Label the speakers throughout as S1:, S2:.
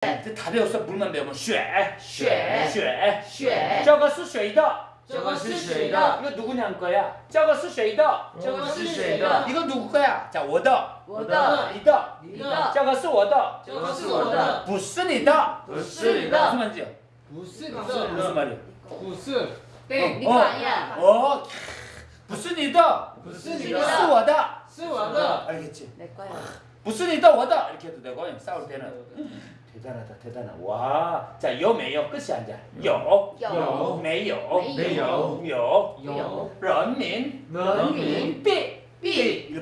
S1: 근데 다 배웠어. 물만 배우면
S2: 쉐쉐쉐쉐.
S1: 这个是谁的.
S2: 这个是谁的.
S1: 이거 누구냐는 거야? 저것은
S2: 쉐이더. 저것은
S1: 쉐이더. 이거 누구 거야? 자 我的.
S2: 我的.
S1: 你的.
S2: 你的.
S1: 这个是我的.
S2: 这个是我的.
S1: 不是你的?
S2: 不是你的?
S1: 무슨 말이야
S3: 不是
S1: 무슨 말이야
S3: 不是
S2: 땡
S1: 이거
S2: 아니야.
S1: 어 不是你的?
S3: 不是你
S2: 的?
S1: 是我的?
S3: 是我的?
S1: 알겠지?
S2: 내 거야.
S1: 부스 리더? 워더? 이렇게 해도 되고 싸울 때는. 대단하다, 대단하. 와, 자, 有没有 끝이 아니야. 有,
S2: 有
S1: 没有,
S2: 没
S1: 有,
S3: 有
S2: 有
S1: 人民
S2: 人民
S1: 币
S2: 币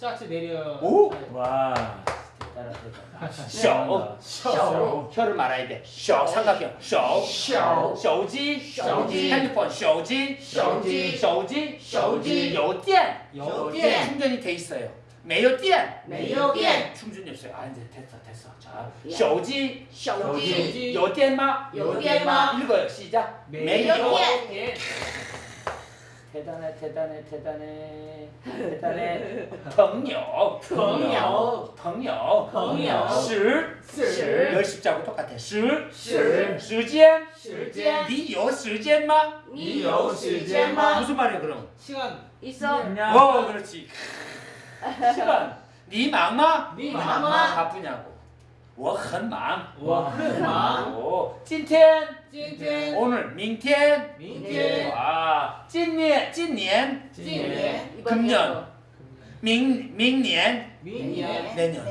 S3: 싹스 내려.
S1: 오! 와. 쇼, 쇼,
S2: 아,
S1: 혀를 말아야 돼. 쇼, 삼각형. 쇼,
S2: 쇼,
S1: 쇼지,
S2: 쇼지,
S1: 핸드폰, 쇼지,
S2: 쇼지,
S1: 쇼지,
S2: 쇼지,
S3: 요디엔,
S2: 요디엔.
S1: 충전이 돼 있어요.
S2: 매요디엔, 매요디엔.
S1: 충전이 없어요. 아 이제 됐어, 됐어. 자, 쇼지,
S2: 쇼지,
S1: 요디엔마,
S2: 요디엔마.
S1: 읽어요. 시작.
S2: 매요디엔.
S1: 대단해 대단해 대단해 대단해 朋友
S2: 朋友
S1: 朋友
S2: 朋友
S1: 十
S2: 十
S1: 열 십자고 똑같아. 十
S2: 十
S1: 时间
S2: 时间
S1: 你有时间吗?
S2: 你有时间吗？
S1: 무슨 말이야 그럼?
S3: 시간.
S2: 있어?
S1: 어 그렇지. 시간. 니忙吗?
S3: 니
S2: 忙吗
S1: 바쁘냐고. 我很忙.
S3: 我很忙。
S1: 오, 今天
S3: 今天，
S1: 오늘 明天
S3: 明
S2: 네.
S3: 天，
S1: 와, 今年今年
S3: 今
S2: 今
S3: 年，
S2: 年
S1: 금년 민,明年
S3: 明年，
S1: 내년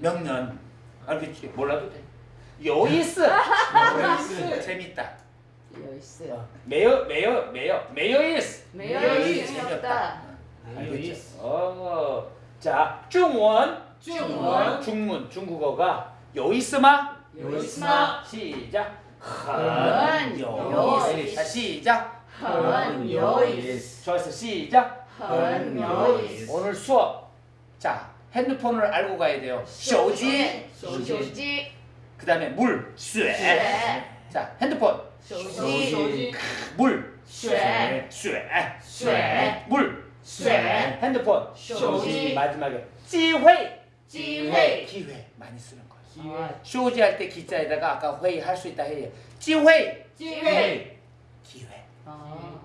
S1: 명년 알겠지? 몰라도 돼. 有意思.
S3: 有意思
S1: 재밌다.
S2: 有意思，
S1: 没有没有没有没有意思.
S2: 没有意思
S1: 재미없다.
S3: 没有意思。
S1: 어, 자, 중원
S3: 中文
S1: 중문 중국어가 有意思吗?
S3: 有意思吗？
S1: 시작.
S2: 很有意思
S1: 자, 시작.
S2: 很有意思，
S1: 좋았어. 시작.
S2: 很有意思。
S1: 오늘 수업. 자, 핸드폰을 알고 가야 돼요. 手机.
S2: 手机，
S1: 그다음에 물, 水.
S2: 水，
S1: 자, 핸드폰.
S2: 手
S3: 手
S2: 机，
S3: 机，
S1: 물,
S2: 水，
S1: 쇠.
S2: 水，
S1: 물,
S2: 水，
S1: 핸드폰.
S2: 手机，
S1: 마지막에 机会.
S2: 机会，
S1: 기회 많이 쓰는 거예요.
S3: 机会，
S1: 쇼지 할 때 기자에다가 아까 회의 할 수 있다 해요. 机会.
S2: 机会，
S1: 기회.
S3: 아.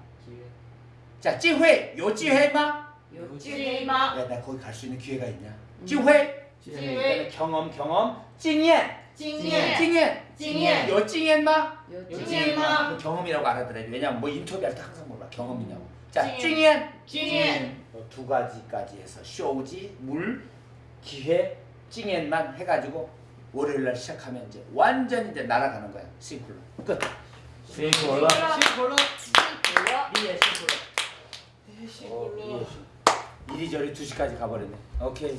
S1: 네, 기회. 요 찌회 마?
S2: 요 찌회 마.
S1: 야, 나 거기 갈 수 있는 기회가 있냐?
S2: 음. 찌회.
S1: 찌회. 경험, 경험. 찡예.
S2: 찡예.
S1: 찡예.
S2: 찡예.
S1: 요 찡예 마?
S2: 요 찡예 마.
S1: 그 경험이라고 알아들어야 돼. 왜냐면 뭐 인터뷰할 때 항상 몰라. 경험이냐고. 자, 찡예.
S2: 찡예.
S1: 음, 두 가지까지 해서 쇼지, 물, 기회, 찡엔만 해가지고 월요일날 시작하면 이제 완전히 이제 날아가는 거야. 싱글로 끝. 싱글로. 싱글로. 2절이 2시까지 가버렸네. 오케이.